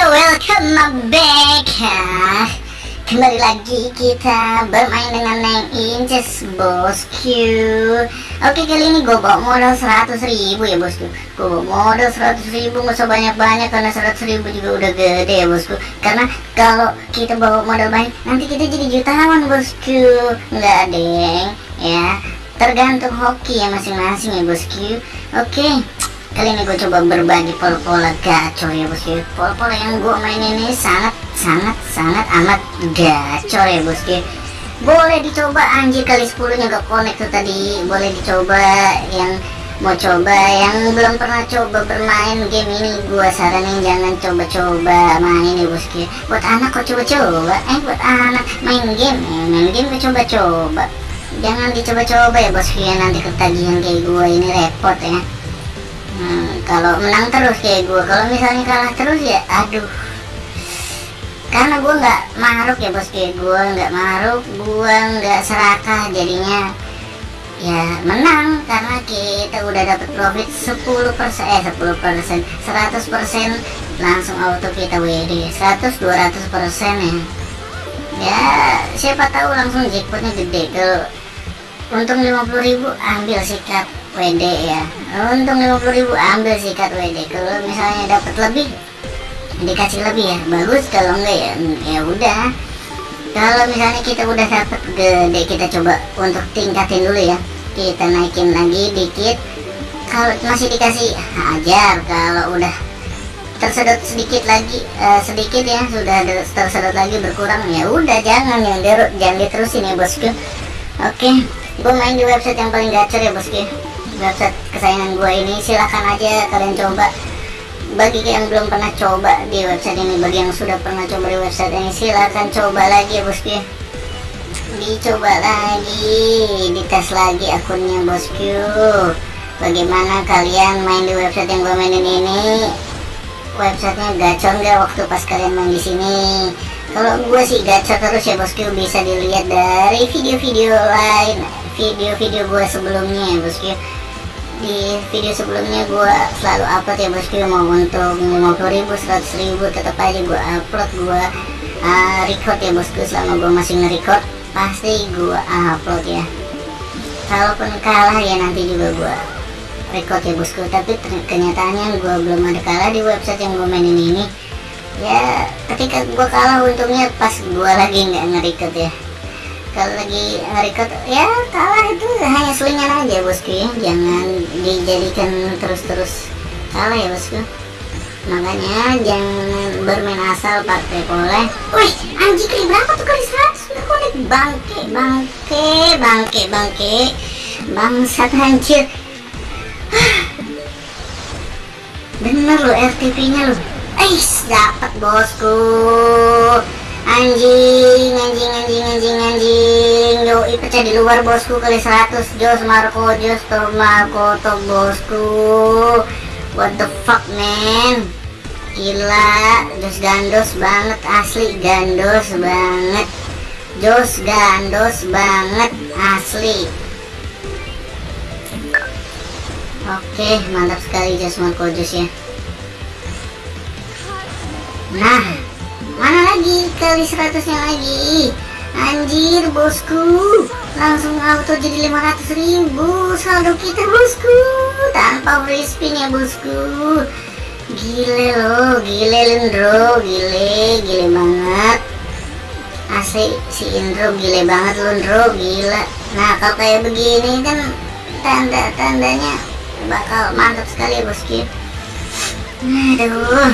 Yo, welcome back ya. Kembali lagi kita bermain dengan Neng Inces bosku Oke kali ini gue bawa modal 100 ribu ya bosku. Gue bawa modal 100 ribu gak usah banyak-banyak Karena 100 ribu juga udah gede ya bosku. Karena kalau kita bawa modal banyak Nanti kita jadi jutawan bosku. Nggak deng ya. Tergantung hoki ya masing-masing ya bosku. Oke kali ini gue coba berbagi pola-pola gacor ya bosku pola-pola yang gue main ini sangat sangat sangat amat gacor ya bosku boleh dicoba anjir kali 10 nya gak connect tuh tadi. Boleh dicoba yang mau coba yang belum pernah coba bermain game ini. Gue saranin jangan coba-coba main ya. Bosku buat anak kok coba-coba? Eh buat anak main game eh, main game kok coba-coba? Jangan dicoba-coba ya bosku ya. Nanti ketagihan kayak gue ini repot ya Hmm, kalau menang terus kayak gue kalau misalnya kalah terus ya aduh. Karena gue nggak maruk ya bos kayak gue nggak maruk gue nggak serakah jadinya. Ya menang karena kita udah dapat profit 10 persen eh 10 persen 100 persen langsung auto kita WD 100 200 persen ya. Ya siapa tahu langsung jackpotnya gede. Kalau untung 50.000 ambil sikat WD ya. Untung 50.000 ambil sikat WD kalau misalnya dapat lebih dikasih lebih ya. Bagus kalau enggak ya ya udah. Kalau misalnya kita udah dapat gede kita coba untuk tingkatin dulu ya. Kita naikin lagi dikit. Kalau masih dikasih hajar. Kalau udah tersedot sedikit lagi uh, sedikit ya sudah tersedot lagi berkurang ya udah. Jangan yang jangan diterusin ya bosku. Oke okay. gue main di website yang paling gacor ya bosku website kesayangan gue ini silahkan aja kalian coba. Bagi yang belum pernah coba di website ini bagi yang sudah pernah coba di website ini silahkan coba lagi ya bosku. Dicoba lagi dites lagi akunnya bosku. Bagaimana kalian main di website yang gue mainin ini? Websitenya gacor nggak waktu pas kalian main di sini? Kalau gue sih gacor terus ya bosku. Bisa dilihat dari video-video lain video-video gue sebelumnya ya bosku di video sebelumnya gue selalu upload ya bosku mau untuk 50 ribu 100 ribu tetap aja gue upload gue uh, record ya bosku selama gue masih nge-record pasti gue upload ya. Kalaupun kalah ya nanti juga gue record ya bosku. Tapi kenyataannya gue belum ada kalah di website yang gue mainin ini. Ya ketika gue kalah untungnya pas gue lagi nggak nge-record ya kalau lagi record ya kalah itu hanya selingan aja bosku ya. Jangan dijadikan terus-terus. Kalah ya bosku. Makanya jangan bermain asal pakai pola wih anjing kali berapa tuh kali 100 udah bangke bangke bangke bangke. Bangsat hancur bener lo RTP nya lo eh dapat bosku anjing anjing anjing anjing anjing. Yoi pecah di luar bosku kali 100 jos Marco jos to Marco to bosku. What the fuck man? Gila jos gandos banget asli gandos banget. Jos gandos banget asli. Oke mantap sekali jos Marco jos ya. Nah mana lagi? Kali 100 nya lagi. Anjir bosku. Langsung auto jadi 500 ribu. Saldo kita bosku. Tanpa free spin ya bosku. Gile loh gile Lendro gile gile banget. Asli si Indro gile banget Lendro gila. Nah kalau kayak begini kan tanda-tandanya bakal mantap sekali ya bosku. Aduh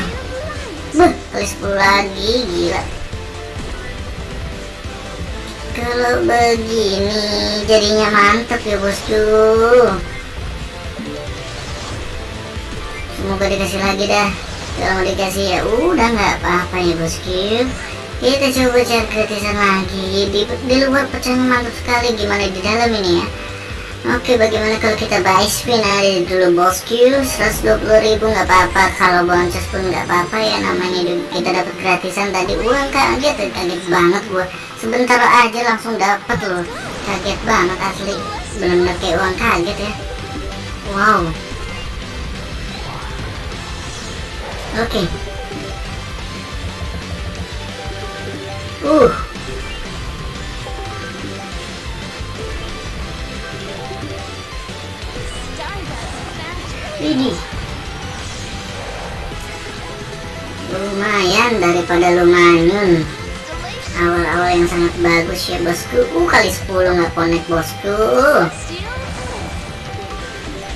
Beuh, kali 10 lagi, gila. Kalau begini jadinya mantep ya bosku. Semoga dikasih lagi dah. Kalau dikasih ya udah nggak apa-apa ya bosku. Kita coba cari gratisan lagi di, di luar pecahan mantap sekali gimana di dalam ini ya. Oke bagaimana kalau kita buy spin aja dulu bosku 120 ribu nggak apa-apa. Kalau boncos pun nggak apa-apa ya namanya kita dapat gratisan. Tadi uang kaget kaget banget gua. Sebentar aja langsung dapat loh. Kaget banget asli. Benar-benar kayak uang kaget ya. Wow. Oke. Uh ini. Lumayan daripada lumayan. Awal-awal yang sangat bagus ya bosku. Uh kali 10 nggak connect bosku.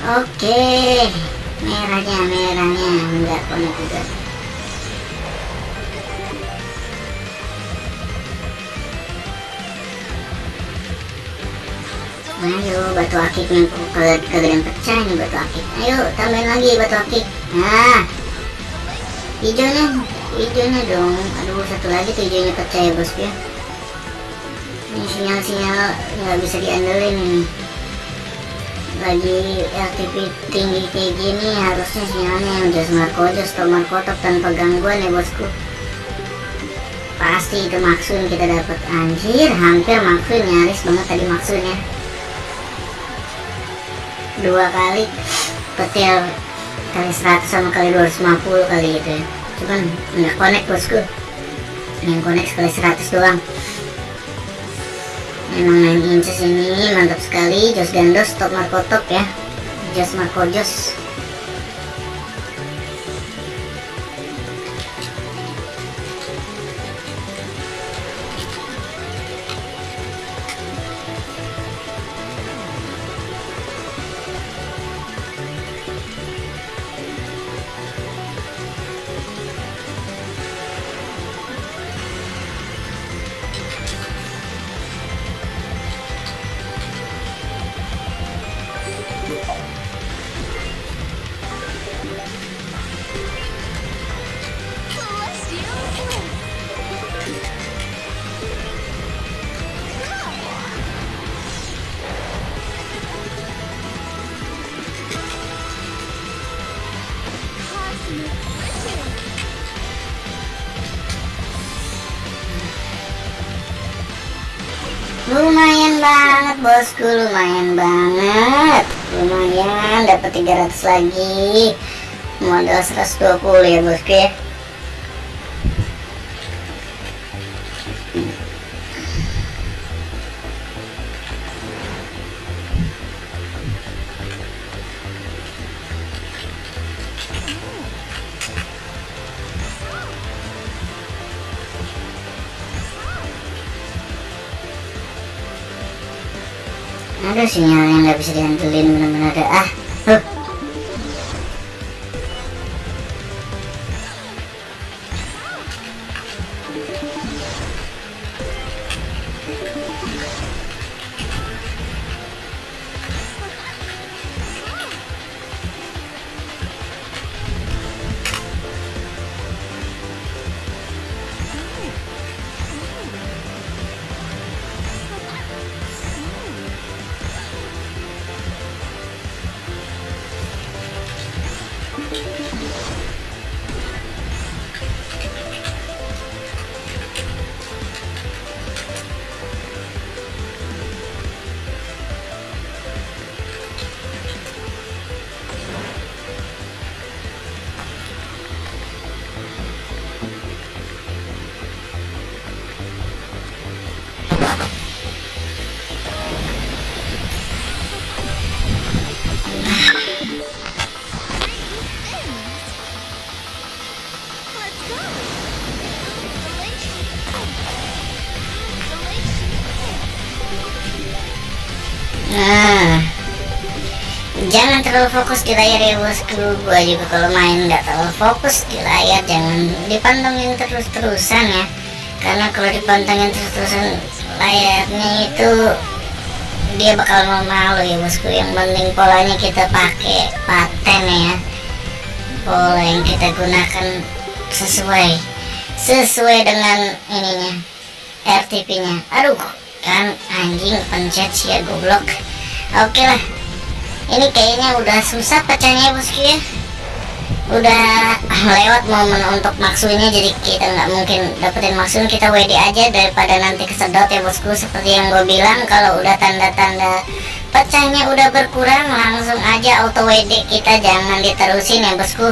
Oke. Merahnya merahnya. Nggak connect juga ayo batu akiknya ke kegedean pecah nih batu akik. Ayo tambahin lagi batu akik. Nah hijaunya hijaunya dong. Aduh satu lagi tuh hijaunya pecah ya bosku ya. Ini sinyal-sinyal nggak bisa diandelin nih lagi LTP tinggi kayak gini harusnya sinyalnya yang marco just atau markotop tanpa gangguan ya bosku. Pasti itu maksud kita dapat anjir hampir maksud nyaris banget tadi maksudnya dua kali. Petil kali 100 sama kali 250 kali gitu ya. Cuman nggak connect bosku. Yang connect sekali 100 doang. Memang 9 inches ini mantap sekali. Jos gandos top marco top ya. Jos marco jos bosku lumayan banget. Lumayan dapat 300 lagi. Modal 120 ya bosku ya ada sinyal yang nggak bisa diandelin benar-benar ada ah huh. Nah, jangan terlalu fokus di layar ya bosku. Gua juga kalau main nggak terlalu fokus di layar, jangan dipantengin terus-terusan ya. Karena kalau dipantengin terus-terusan layarnya itu dia bakal mau malu ya bosku. Yang penting polanya kita pakai paten ya. Pola yang kita gunakan sesuai sesuai dengan ininya RTP-nya. Aduh, kan anjing pencet sih ya goblok. Oke lah. Ini kayaknya udah susah pecahnya bosku ya. Udah lewat momen untuk maksudnya jadi kita nggak mungkin dapetin maksud kita WD aja daripada nanti kesedot ya bosku. Seperti yang gue bilang kalau udah tanda-tanda pecahnya udah berkurang langsung aja auto WD kita jangan diterusin ya bosku.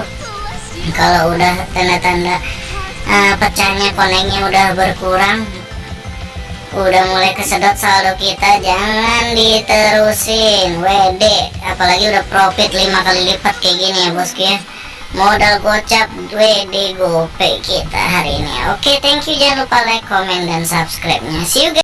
Kalau udah tanda-tanda uh, pecahnya konengnya udah berkurang udah mulai kesedot saldo kita jangan diterusin. WD apalagi udah profit 5 kali lipat kayak gini ya bosku ya. Modal gocap WD gope kita hari ini oke thank you. Jangan lupa like comment dan subscribe nya see you guys